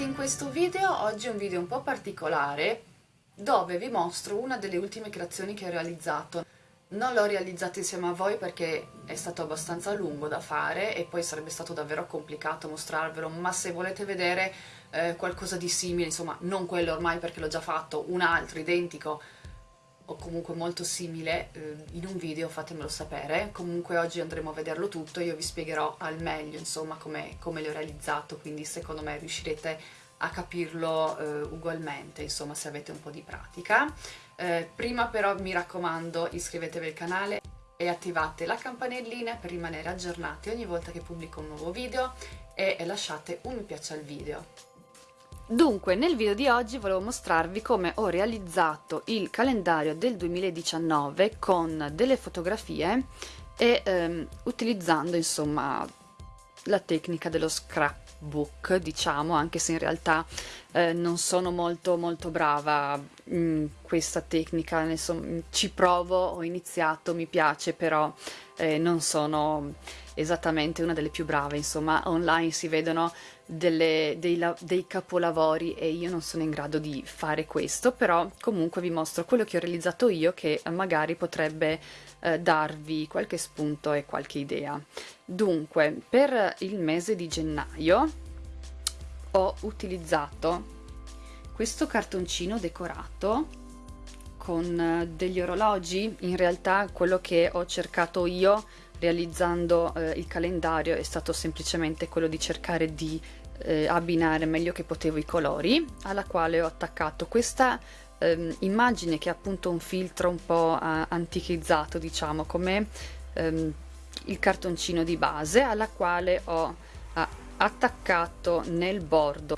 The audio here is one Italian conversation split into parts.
Bentrovati in questo video, oggi è un video un po' particolare dove vi mostro una delle ultime creazioni che ho realizzato. Non l'ho realizzata insieme a voi perché è stato abbastanza lungo da fare e poi sarebbe stato davvero complicato mostrarvelo, ma se volete vedere eh, qualcosa di simile, insomma non quello ormai perché l'ho già fatto, un altro identico o comunque molto simile eh, in un video fatemelo sapere. Comunque oggi andremo a vederlo tutto io vi spiegherò al meglio insomma come, come l'ho realizzato quindi secondo me riuscirete a capirlo eh, ugualmente insomma se avete un po' di pratica. Eh, prima però mi raccomando iscrivetevi al canale e attivate la campanellina per rimanere aggiornati ogni volta che pubblico un nuovo video e lasciate un mi piace al video Dunque, nel video di oggi volevo mostrarvi come ho realizzato il calendario del 2019 con delle fotografie e ehm, utilizzando insomma la tecnica dello scrapbook diciamo anche se in realtà eh, non sono molto molto brava in questa tecnica. Insomma, ci provo ho iniziato mi piace però eh, non sono esattamente una delle più brave insomma online si vedono delle, dei, dei, capolavori e io non sono in grado di fare questo, però comunque vi mostro quello che ho realizzato io che magari potrebbe eh, darvi qualche spunto e qualche idea. Dunque, per il mese di gennaio ho utilizzato questo cartoncino decorato con eh, degli orologi, in realtà quello che ho cercato io realizzando eh, il calendario è stato semplicemente quello di cercare di eh, abbinare meglio che potevo i colori alla quale ho attaccato. Questa ehm, immagine che è appunto un filtro un po' antichizzato diciamo come ehm, il cartoncino di base alla quale ho attaccato nel bordo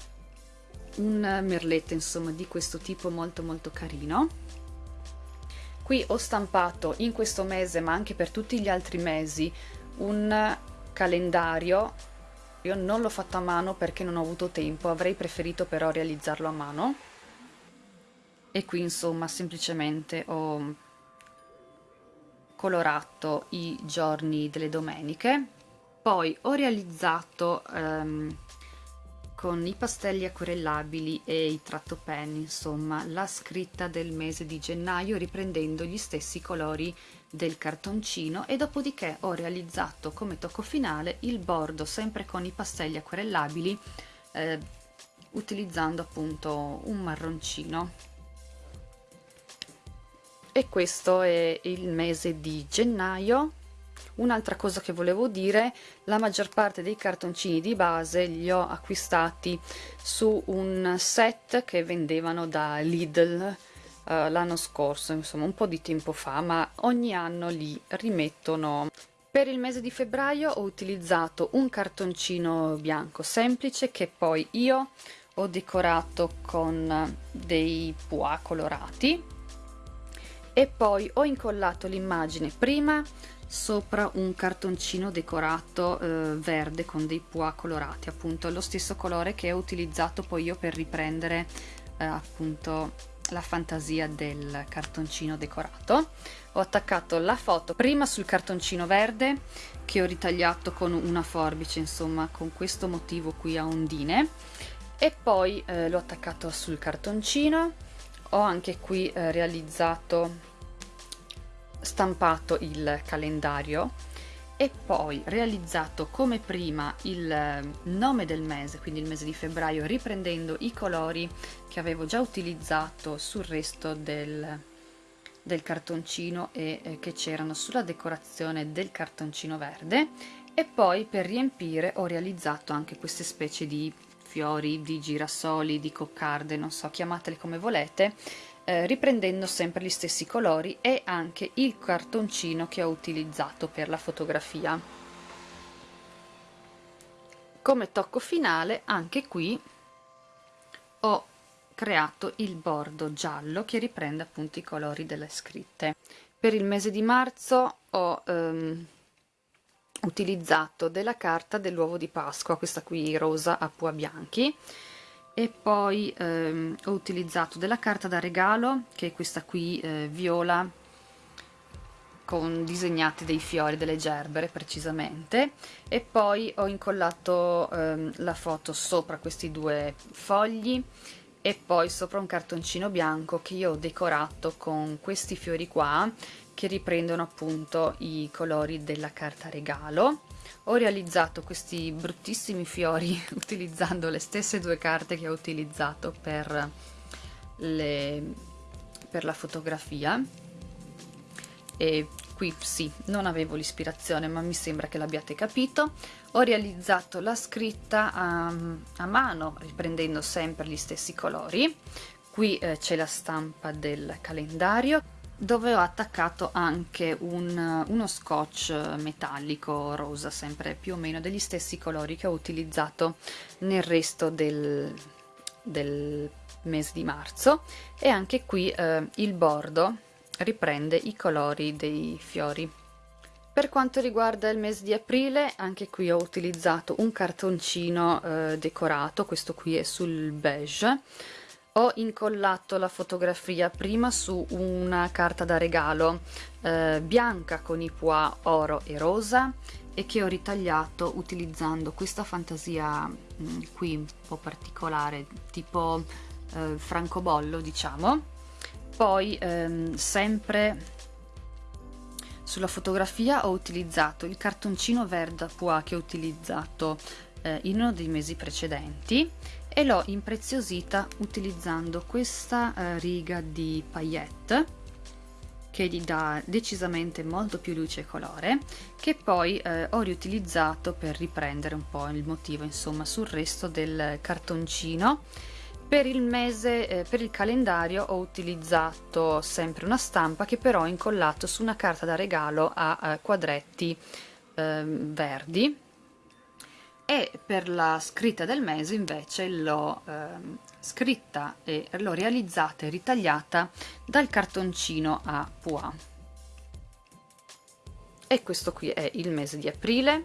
un merletto insomma di questo tipo molto molto carino qui ho stampato in questo mese ma anche per tutti gli altri mesi un calendario io non l'ho fatto a mano perché non ho avuto tempo, avrei preferito però realizzarlo a mano. E qui insomma semplicemente ho colorato i giorni delle domeniche. Poi ho realizzato um, con i pastelli acquerellabili e i trattopenni, insomma, la scritta del mese di gennaio riprendendo gli stessi colori del cartoncino. E dopodiché ho realizzato come tocco finale il bordo sempre con i pastelli acquerellabili eh, utilizzando appunto un marroncino. E questo è il mese di gennaio Un'altra cosa che volevo dire, la maggior parte dei cartoncini di base li ho acquistati su un set che vendevano da Lidl uh, l'anno scorso, insomma un po' di tempo fa, ma ogni anno li rimettono. Per il mese di febbraio ho utilizzato un cartoncino bianco semplice che poi io ho decorato con dei pois colorati e poi ho incollato l'immagine prima sopra un cartoncino decorato eh, verde con dei pois colorati appunto. Lo stesso colore che ho utilizzato poi io per riprendere eh, appunto la fantasia del cartoncino decorato. Ho attaccato la foto prima sul cartoncino verde che ho ritagliato con una forbice insomma con questo motivo qui a ondine. E poi eh, l'ho attaccato sul cartoncino. Ho anche qui eh, realizzato stampato il calendario e poi realizzato come prima il eh, nome del mese, quindi il mese di febbraio, riprendendo i colori che avevo già utilizzato sul resto del, del cartoncino e eh, che c'erano sulla decorazione del cartoncino verde. E poi per riempire ho realizzato anche queste specie di fiori, di girasoli, di coccarde, non so, chiamatele come volete, eh, riprendendo sempre gli stessi colori e anche il cartoncino che ho utilizzato per la fotografia. Come tocco finale anche qui ho creato il bordo giallo che riprende appunto i colori delle scritte. Per il mese di marzo ho ehm, utilizzato della carta dell'uovo di Pasqua questa qui rosa a pua bianchi e poi ehm, ho utilizzato della carta da regalo che è questa qui eh, viola con disegnati dei fiori, delle gerbere precisamente. E poi ho incollato ehm, la foto sopra questi due fogli e poi sopra un cartoncino bianco che io ho decorato con questi fiori qua che riprendono appunto i colori della carta regalo ho realizzato questi bruttissimi fiori utilizzando le stesse due carte che ho utilizzato per, le, per la fotografia. E qui sì, non avevo l'ispirazione ma mi sembra che l'abbiate capito. Ho realizzato la scritta a, a mano riprendendo sempre gli stessi colori. Qui eh, c'è la stampa del calendario dove ho attaccato anche un, uno scotch metallico rosa sempre più o meno degli stessi colori che ho utilizzato nel resto del, del mese di marzo. E anche qui eh, il bordo riprende i colori dei fiori. Per quanto riguarda il mese di aprile anche qui ho utilizzato un cartoncino eh, decorato questo qui è sul beige ho incollato la fotografia prima su una carta da regalo eh, bianca con i pois oro e rosa e che ho ritagliato utilizzando questa fantasia mh, mm, qui un po' particolare tipo eh, francobollo diciamo. Poi ehm, sempre sulla fotografia ho utilizzato il cartoncino verde a pois che ho utilizzato eh, in uno dei mesi precedenti e l'ho impreziosita utilizzando questa eh, riga di paillette che gli dà decisamente molto più luce e colore che poi eh, ho riutilizzato per riprendere un po' il motivo insomma sul resto del cartoncino. Per il mese eh, per il calendario ho utilizzato sempre una stampa che però ho incollato su una carta da regalo a, a quadretti ehm, verdi e per la scritta del mese invece l'ho eh, scritta e l'ho realizzata e ritagliata dal cartoncino a pois. E questo qui è il mese di aprile.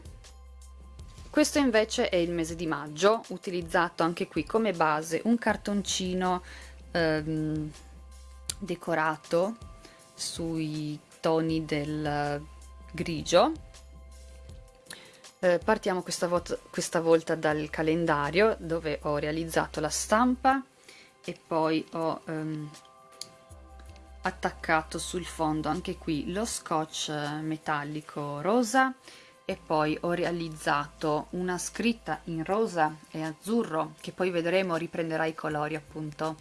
Questo invece è il mese di maggio utilizzato anche qui come base un cartoncino ehm, decorato sui toni del grigio eh, partiamo questa, volta, questa volta dal calendario dove ho realizzato la stampa e poi ho ehm, attaccato sul fondo anche qui lo scotch metallico rosa e poi ho realizzato una scritta in rosa e azzurro che poi vedremo riprenderà i colori appunto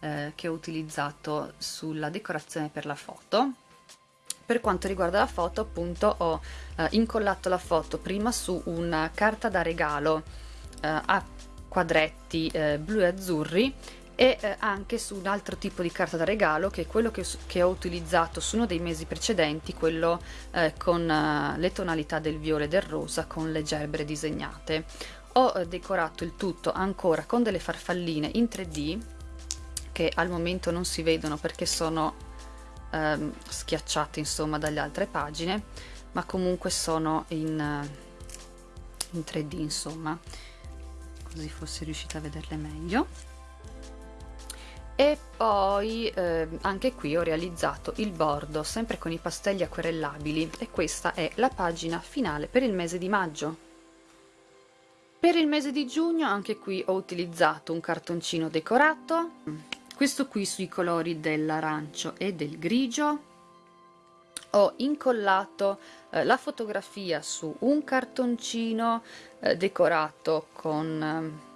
eh, che ho utilizzato sulla decorazione per la foto per quanto riguarda la foto appunto ho eh, incollato la foto prima su una carta da regalo eh, a quadretti eh, blu e azzurri e eh, anche su un altro tipo di carta da regalo che è quello che, che ho utilizzato su uno dei mesi precedenti, quello eh, con eh, le tonalità del viola e del rosa con le gerbere disegnate. Ho decorato il tutto ancora con delle farfalline in 3D che al momento non si vedono perché sono ehm, schiacciate insomma dalle altre pagine ma comunque sono in, eh, in 3D insomma così fossi riuscita a vederle meglio. E poi eh, anche qui ho realizzato il bordo sempre con i pastelli acquerellabili e questa è la pagina finale per il mese di maggio. Per il mese di giugno anche qui ho utilizzato un cartoncino decorato questo qui sui colori dell'arancio e del grigio. Ho incollato eh, la fotografia su un cartoncino eh, decorato con eh,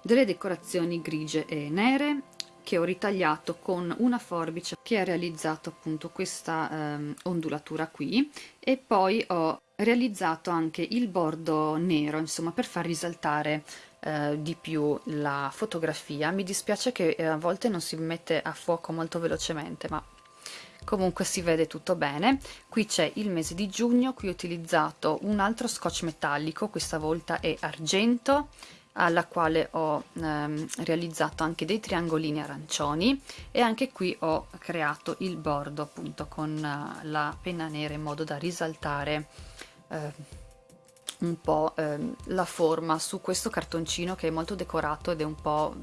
delle decorazioni grigie e nere che ho ritagliato con una forbice che ha realizzato appunto questa ehm, ondulatura qui. E poi ho realizzato anche il bordo nero insomma per far risaltare eh, di più la fotografia. Mi dispiace che eh, a volte non si mette a fuoco molto velocemente ma comunque si vede tutto bene. Qui c'è il mese di giugno qui ho utilizzato un altro scotch metallico questa volta è argento alla quale ho ehm, realizzato anche dei triangolini arancioni e anche qui ho creato il bordo appunto con uh, la penna nera in modo da risaltare eh, un po' ehm, la forma su questo cartoncino che è molto decorato ed è un po'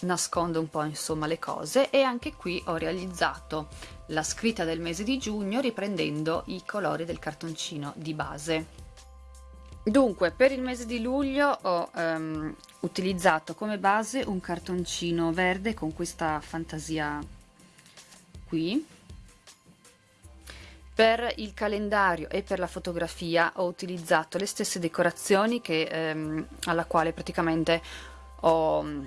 nasconde un po' insomma le cose. E anche qui ho realizzato la scritta del mese di giugno riprendendo i colori del cartoncino di base. Dunque per il mese di luglio ho um, utilizzato come base un cartoncino verde con questa fantasia qui per il calendario e per la fotografia ho utilizzato le stesse decorazioni che, ehm, alla quale praticamente ho mm,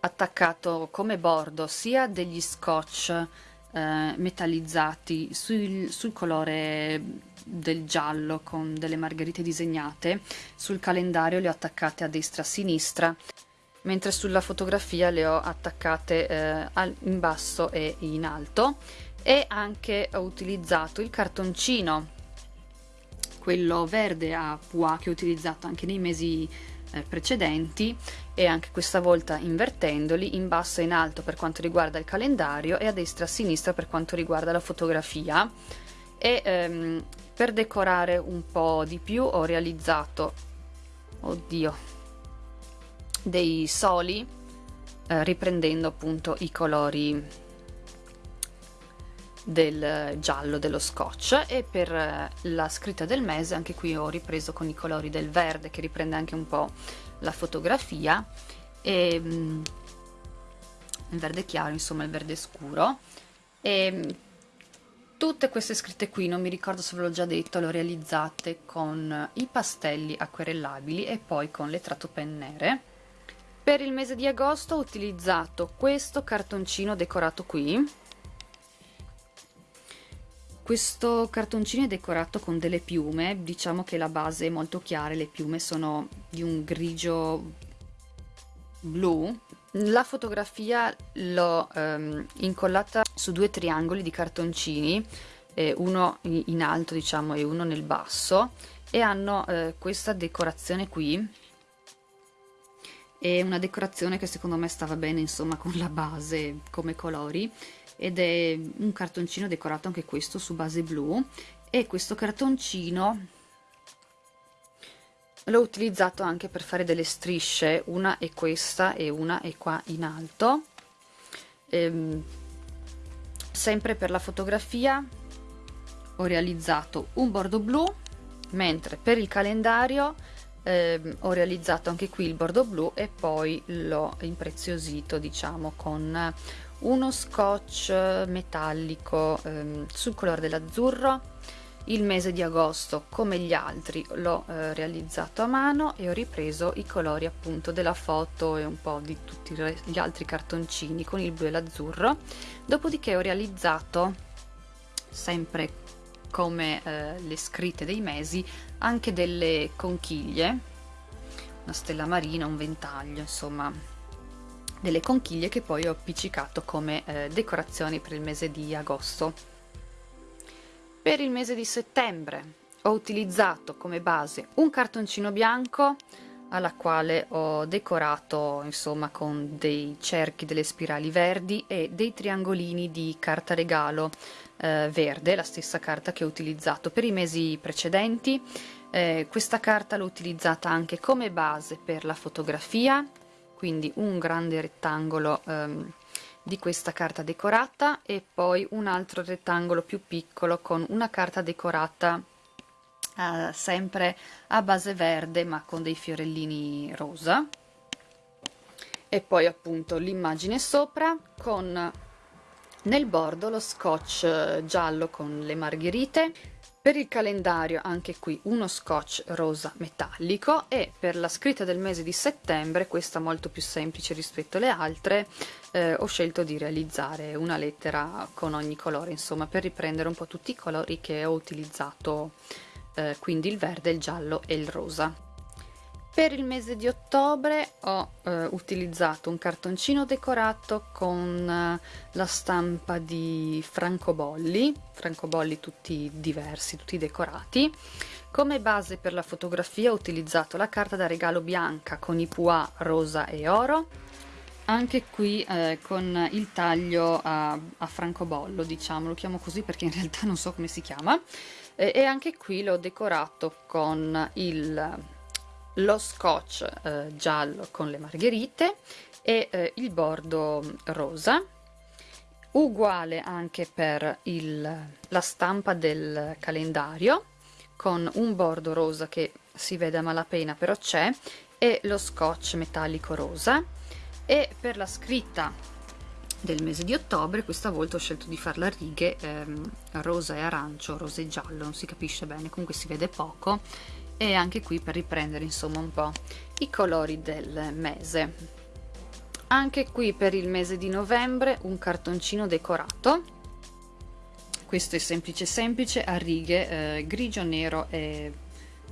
attaccato come bordo sia degli scotch eh, metallizzati sul, sul colore del giallo con delle margherite disegnate. Sul calendario le ho attaccate a destra e a sinistra mentre sulla fotografia le ho attaccate eh, in basso e in alto e anche ho utilizzato il cartoncino quello verde a pois che ho utilizzato anche nei mesi eh, precedenti e anche questa volta invertendoli in basso e in alto per quanto riguarda il calendario e a destra e a sinistra per quanto riguarda la fotografia. E ehm, per decorare un po' di più ho realizzato oddio dei soli eh, riprendendo appunto i colori del giallo dello scotch e per eh, la scritta del mese anche qui ho ripreso con i colori del verde che riprende anche un po' la fotografia. E mm, il verde chiaro insomma il verde scuro. E mm, tutte queste scritte qui non mi ricordo se ve l'ho già detto le ho realizzate con i pastelli acquerellabili e poi con le pen nere per il mese di agosto ho utilizzato questo cartoncino decorato qui questo cartoncino è decorato con delle piume, diciamo che la base è molto chiara, le piume sono di un grigio blu. La fotografia l'ho ehm, incollata su due triangoli di cartoncini, eh, uno in alto diciamo e uno nel basso e hanno eh, questa decorazione qui è una decorazione che secondo me stava bene insomma con la base come colori ed è un cartoncino decorato anche questo su base blu e questo cartoncino l'ho utilizzato anche per fare delle strisce una è questa e una è qua in alto. Ehm, sempre per la fotografia ho realizzato un bordo blu mentre per il calendario eh, ho realizzato anche qui il bordo blu e poi l'ho impreziosito diciamo con uno scotch metallico ehm, sul colore dell'azzurro. Il mese di agosto come gli altri l'ho eh, realizzato a mano e ho ripreso i colori appunto della foto e un po' di tutti gli altri cartoncini con il blu e l'azzurro. Dopodiché ho realizzato sempre come eh, le scritte dei mesi anche delle conchiglie una stella marina, un ventaglio insomma delle conchiglie che poi ho appiccicato come eh, decorazioni per il mese di agosto. Per il mese di settembre ho utilizzato come base un cartoncino bianco alla quale ho decorato insomma con dei cerchi delle spirali verdi e dei triangolini di carta regalo eh, verde, la stessa carta che ho utilizzato per i mesi precedenti. Eh, questa carta l'ho utilizzata anche come base per la fotografia quindi un grande rettangolo um, di questa carta decorata e poi un altro rettangolo più piccolo con una carta decorata uh, sempre a base verde ma con dei fiorellini rosa. E poi appunto l'immagine sopra con nel bordo lo scotch giallo con le margherite. Per il calendario anche qui uno scotch rosa metallico. E per la scritta del mese di settembre, questa molto più semplice rispetto alle altre, eh, ho scelto di realizzare una lettera con ogni colore, insomma per riprendere un po' tutti i colori che ho utilizzato, eh, quindi il verde, il giallo e il rosa. Per il mese di ottobre ho eh, utilizzato un cartoncino decorato con eh, la stampa di francobolli, francobolli tutti diversi, tutti decorati. Come base per la fotografia ho utilizzato la carta da regalo bianca con i pois rosa e oro, anche qui eh, con il taglio a, a, francobollo, diciamo, lo chiamo così perché in realtà non so come si chiama, e, e anche qui l'ho decorato con il lo scotch eh, giallo con le margherite e eh, il bordo rosa uguale anche per il, la stampa del calendario con un bordo rosa che si vede a malapena però c'è e lo scotch metallico rosa. E per la scritta del mese di ottobre questa volta ho scelto di farla a righe ehm, rosa e arancio, rosa e giallo non si capisce bene, comunque si vede poco e anche qui per riprendere insomma un po' i colori del mese. Anche qui per il mese di novembre un cartoncino decorato. Questo è semplice semplice a righe eh, grigio nero e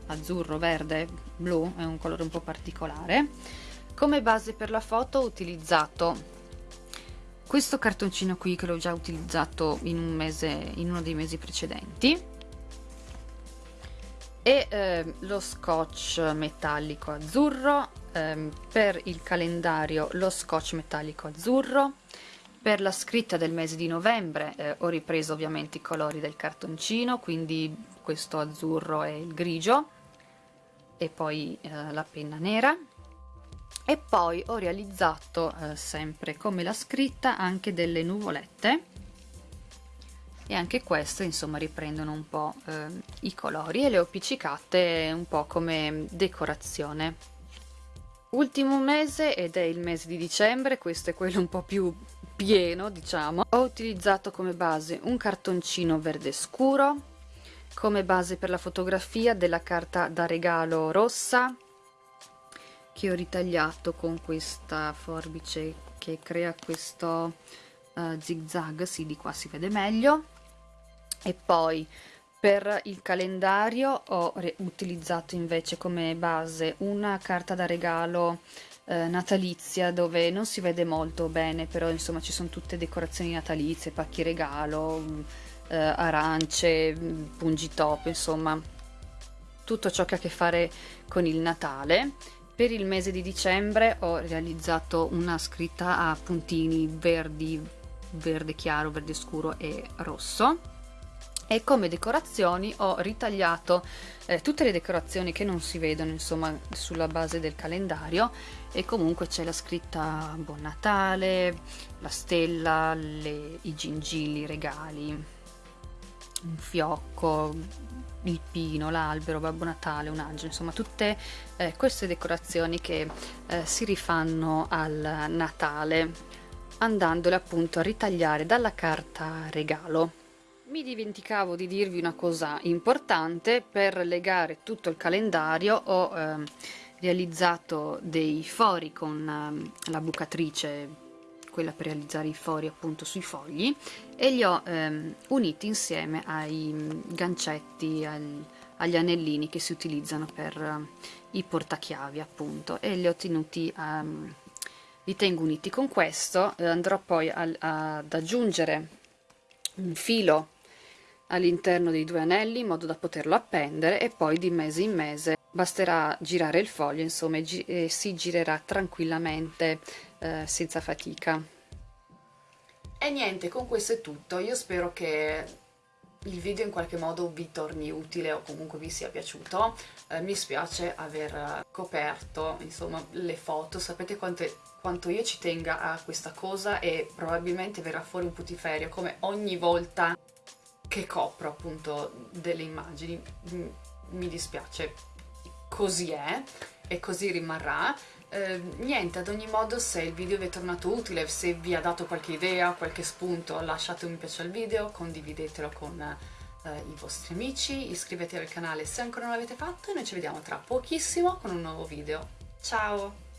azzurro verde blu è un colore un po' particolare. Come base per la foto ho utilizzato questo cartoncino qui che l'ho già utilizzato in un mese in uno dei mesi precedenti. E eh, lo scotch metallico azzurro ehm, per il calendario lo scotch metallico azzurro. Per la scritta del mese di novembre eh, ho ripreso ovviamente i colori del cartoncino quindi questo azzurro e il grigio. E poi eh, la penna nera e poi ho realizzato eh, sempre come la scritta anche delle nuvolette. E anche queste insomma riprendono un po' eh, i colori e le ho appiccicate un po' come decorazione. Ultimo mese ed è il mese di dicembre questo è quello un po' più pieno diciamo ho utilizzato come base un cartoncino verde scuro come base per la fotografia della carta da regalo rossa che ho ritagliato con questa forbice che crea questo uh, zig zag sì di qua si vede meglio e poi per il calendario ho utilizzato invece come base una carta da regalo eh, natalizia dove non si vede molto bene però insomma ci sono tutte decorazioni natalizie, pacchi regalo, mm, eh, arance, mm, pungitop, insomma tutto ciò che ha a che fare con il Natale. Per il mese di dicembre ho realizzato una scritta a puntini verdi, verde chiaro, verde scuro e rosso. E come decorazioni ho ritagliato eh, tutte le decorazioni che non si vedono insomma sulla base del calendario. E comunque c'è la scritta Buon Natale, la stella, le, i gingilli, i regali, un fiocco, il pino, l'albero, Babbo Natale, un angelo, insomma tutte eh, queste decorazioni che eh, si rifanno al Natale andandole appunto a ritagliare dalla carta regalo. Mi dimenticavo di dirvi una cosa importante, per legare tutto il calendario ho eh, realizzato dei fori con eh, la bucatrice, quella per realizzare i fori appunto sui fogli, e li ho eh, uniti insieme ai gancetti, al, agli anellini che si utilizzano per eh, i portachiavi appunto, e li ho tenuti ehm, li tengo uniti. Con questo, eh, andrò poi a, a, ad aggiungere un filo all'interno dei due anelli in modo da poterlo appendere e poi di mese in mese basterà girare il foglio insomma gi e si girerà tranquillamente eh, senza fatica. E niente con questo è tutto. Io spero che il video in qualche modo vi torni utile o comunque vi sia piaciuto. Eh, mi spiace aver coperto insomma le foto. Sapete quante, quanto io ci tenga a questa cosa e probabilmente verrà fuori un putiferio come ogni volta che copro appunto delle immagini. Mm, mi dispiace. Così è e così rimarrà eh, niente, ad ogni modo se il video vi è tornato utile, se vi ha dato qualche idea, qualche spunto, lasciate un mi piace al video, condividetelo con eh, i vostri amici, iscrivetevi al canale se ancora non l'avete fatto e noi ci vediamo tra pochissimo con un nuovo video. Ciao!